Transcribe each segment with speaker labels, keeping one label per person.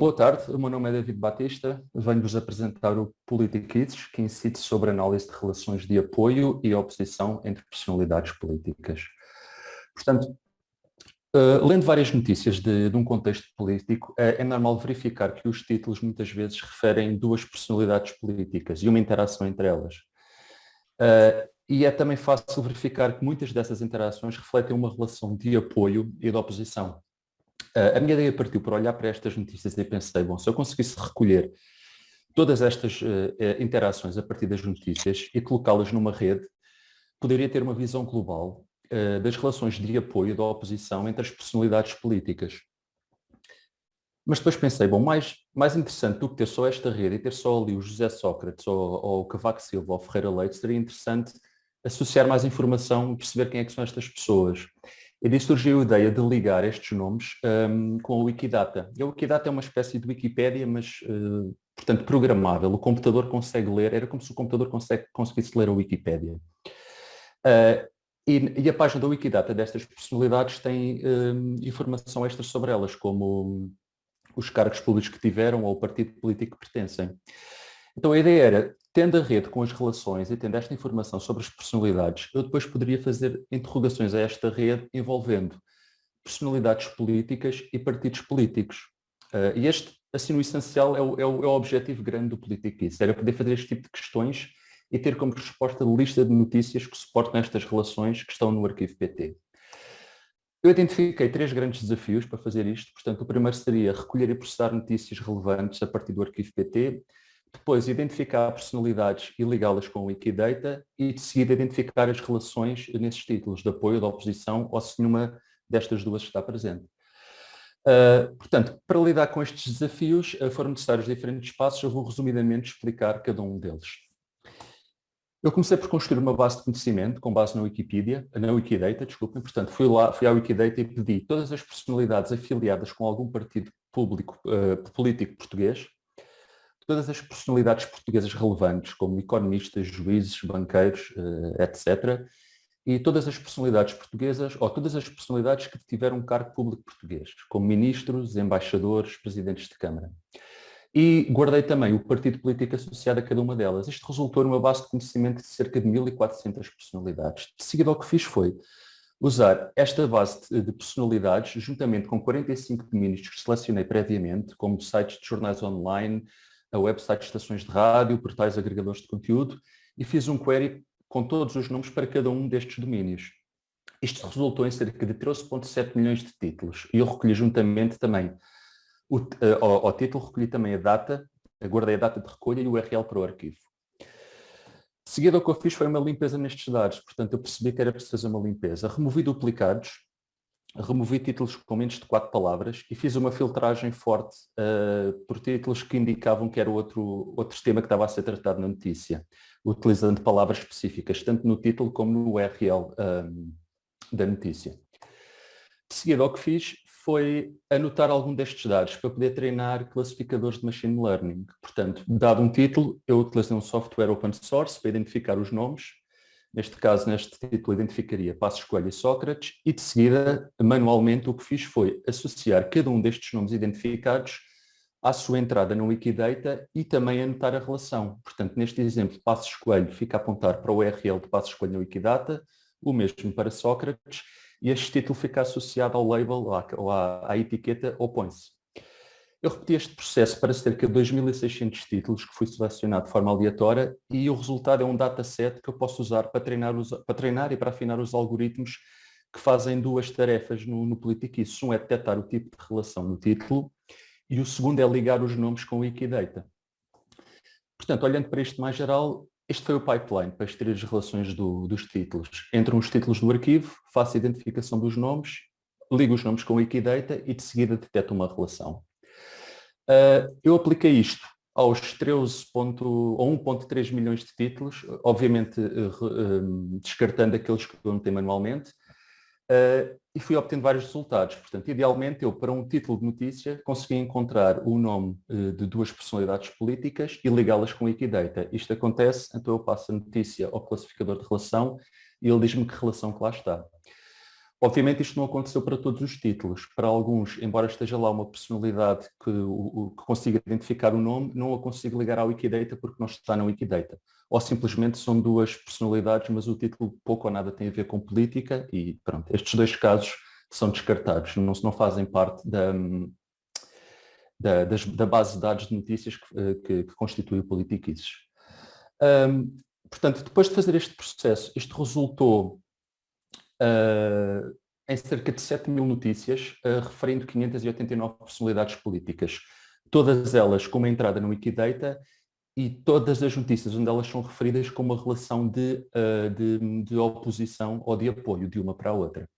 Speaker 1: Boa tarde, o meu nome é David Batista, venho-vos apresentar o Politiquids, que incide sobre análise de relações de apoio e oposição entre personalidades políticas. Portanto, uh, lendo várias notícias de, de um contexto político, é, é, normal verificar que os títulos muitas vezes referem duas personalidades políticas e uma interação entre elas. Uh, e é também fácil verificar que muitas dessas interações refletem uma relação de apoio e de oposição. A minha ideia partiu por olhar para estas notícias e pensei, bom, se eu conseguisse recolher todas estas uh, interações a partir das notícias e colocá-las numa rede, poderia ter uma visão global uh, das relações de apoio da oposição entre as personalidades políticas. Mas depois pensei, bom, mais, mais interessante do que ter só esta rede e ter só ali o José Sócrates ou, ou o Cavaco Silva ou Ferreira Leite, seria interessante associar mais informação e perceber quem é que são estas pessoas. E daí surgiu a ideia de ligar estes nomes um, com a Wikidata. E a Wikidata é uma espécie de Wikipédia, mas, uh, portanto, programável. O computador consegue ler, era como se o computador consegue, conseguisse ler a Wikipédia. Uh, e, e, a página da Wikidata destas personalidades tem um, informação extra sobre elas, como os cargos públicos que tiveram ou o partido político que pertencem. Então a ideia era tendo a rede com as relações e tendo esta informação sobre as personalidades, eu depois poderia fazer interrogações a esta rede envolvendo personalidades políticas e partidos políticos. Uh, e este, assim, no essencial, é o, é, o, é o, objetivo grande do Politiquiz, era poder fazer este tipo de questões e ter como resposta lista de notícias que suportam estas relações que estão no arquivo PT. Eu identifiquei três grandes desafios para fazer isto, portanto, o primeiro seria recolher e processar notícias relevantes a partir do arquivo PT, depois identificar personalidades e ligá-las com o Wikidata e de seguida identificar as relações nesses títulos de apoio, da oposição ou se nenhuma destas duas está presente. Uh, portanto, para lidar com estes desafios uh, foram necessários diferentes passos, eu vou resumidamente explicar cada um deles. Eu comecei por construir uma base de conhecimento com base na Wikipedia, na Wikidata, desculpem, portanto fui lá, fui à Wikidata e pedi todas as personalidades afiliadas com algum partido público, uh, político português, todas as personalidades portuguesas relevantes, como economistas, juízes, banqueiros, eh, etc., e todas as personalidades portuguesas, ou todas as personalidades que tiveram cargo público português, como ministros, embaixadores, presidentes de Câmara. E guardei também o partido político associado a cada uma delas. Isto resultou numa base de conhecimento de cerca de 1.400 personalidades. De seguida, o que fiz foi usar esta base de personalidades, juntamente com 45 domínios que selecionei previamente, como sites de jornais online, a website de estações de rádio, portais agregadores de conteúdo e fiz um query com todos os nomes para cada um destes domínios. Isto resultou em cerca de 13.7 milhões de títulos e eu recolhi juntamente também, o, uh, ao, ao, título recolhi também a data, guardei a data de recolha e o URL para o arquivo. De seguida o que eu fiz foi uma limpeza nestes dados, portanto eu percebi que era preciso fazer uma limpeza. Removi duplicados, removi títulos com menos de quatro palavras e fiz uma filtragem forte uh, por títulos que indicavam que era outro, outro tema que estava a ser tratado na notícia, utilizando palavras específicas, tanto no título como no URL um, ehm, da notícia. De seguida, o que fiz foi anotar algum destes dados para poder treinar classificadores de Machine Learning. Portanto, dado um título, eu utilizei um software open source para identificar os nomes, Neste caso, neste título, identificaria Passos Coelho e Sócrates e, de seguida, manualmente, o que fiz foi associar cada um destes nomes identificados à sua entrada no Wikidata e também anotar a relação. Portanto, neste exemplo, Passos Coelho fica a apontar para o URL de Passos Coelho no Wikidata, o mesmo para Sócrates, e este título fica associado ao label, à, à, à etiqueta opõe-se. Eu repeti este processo para cerca de 2.600 títulos que fui selecionado de forma aleatória e o resultado é um dataset que eu posso usar para treinar, os, para treinar e para afinar os algoritmos que fazem duas tarefas no, no Politiquiz. Um é detectar o tipo de relação no título e o segundo é ligar os nomes com o Wikidata. Portanto, olhando para isto mais geral, este foi o pipeline para extrair as relações do, dos títulos. Entram os títulos do arquivo, faço a identificação dos nomes, ligo os nomes com o Wikidata e de seguida detecto uma relação. Uh, eu apliquei isto aos 13 ponto, ou 1.3 milhões de títulos, obviamente uh, uh, descartando aqueles que eu anotei manualmente, e fui obtendo vários resultados. Portanto, idealmente eu, para um título de notícia, consegui encontrar o nome de duas personalidades políticas e ligá-las com Wikidata. Isto acontece, então eu passo a notícia ao classificador de relação e ele diz-me que relação que lá está. Obviamente isto não aconteceu para todos os títulos. Para alguns, embora esteja lá uma personalidade que, o, que consiga identificar o nome, não a consigo ligar à Wikidata porque não está na Wikidata. Ou simplesmente são duas personalidades, mas o título pouco ou nada tem a ver com política e pronto, estes dois casos são descartados, não, não fazem parte da, da, das, da base de dados de notícias que, eh, que, que constitui o Politiquices. Um, portanto, depois de fazer este processo, isto resultou uh, em cerca de 7 mil notícias, uh, referindo 589 personalidades políticas, todas elas com uma entrada no Wikidata e todas as notícias onde elas são referidas com uma relação de, uh, de, de oposição ou de apoio de uma para a outra.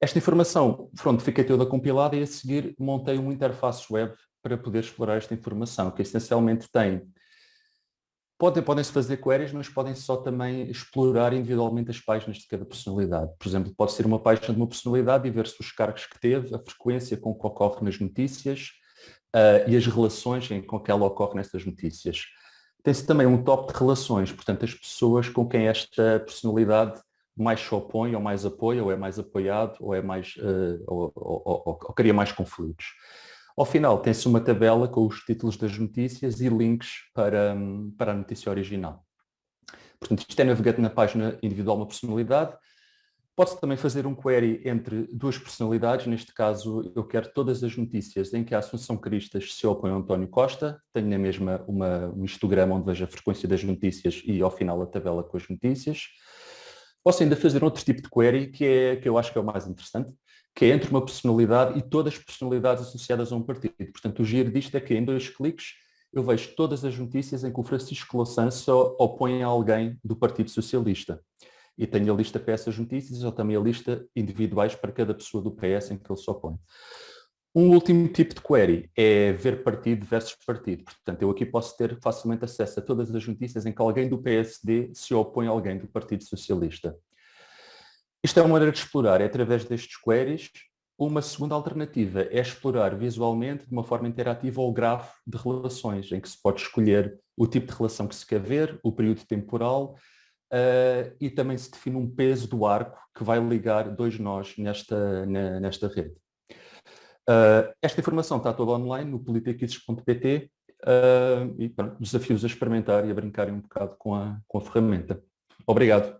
Speaker 1: Esta informação, pronto, fiquei toda compilada e a seguir montei uma interface web para poder explorar esta informação, que essencialmente tem Podem, podem-se fazer queries, mas podem só também explorar individualmente as páginas de cada personalidade. Por exemplo, pode ser uma página de uma personalidade e ver-se os cargos que teve, a frequência com que ocorre nas notícias uh, e as relações em com que ela ocorre nessas notícias. Tem-se também um top de relações, portanto, as pessoas com quem esta personalidade mais se opõe ou mais apoia, ou é mais apoiado, ou é mais uh, ou, ou, ou, ou, cria mais conflitos. Ao final tem-se uma tabela com os títulos das notícias e links para, para a notícia original. Portanto, isto é navegando na página individual uma personalidade. Pode-se também fazer um query entre duas personalidades, neste caso eu quero todas as notícias em que a Assunção Cristas se opõe a António Costa, tenho na mesma uma, um histograma onde vejo a frequência das notícias e ao final a tabela com as notícias. Posso ainda fazer outro tipo de query, que, é, que eu acho que é o mais interessante, que é entre uma personalidade e todas as personalidades associadas a um partido. Portanto, o giro disto é que em dois cliques eu vejo todas as notícias em que o Francisco Louçã se opõe a alguém do Partido Socialista. E tenho a lista para essas notícias, ou também a lista individuais para cada pessoa do PS em que ele se opõe. Um último tipo de query é ver partido versus partido. Portanto, eu aqui posso ter facilmente acesso a todas as notícias em que alguém do PSD se opõe a alguém do Partido Socialista. Isto é uma maneira de explorar, é através destes queries. Uma segunda alternativa é explorar visualmente, de uma forma interativa, o grafo de relações, em que se pode escolher o tipo de relação que se quer ver, o período temporal, uh, e também se define um peso do arco que vai ligar dois nós nesta, na, nesta rede. Uh, esta informação está toda online no politiquices.pt uh, e pronto, desafios a experimentar e a brincarem um bocado com a, com a ferramenta. Obrigado.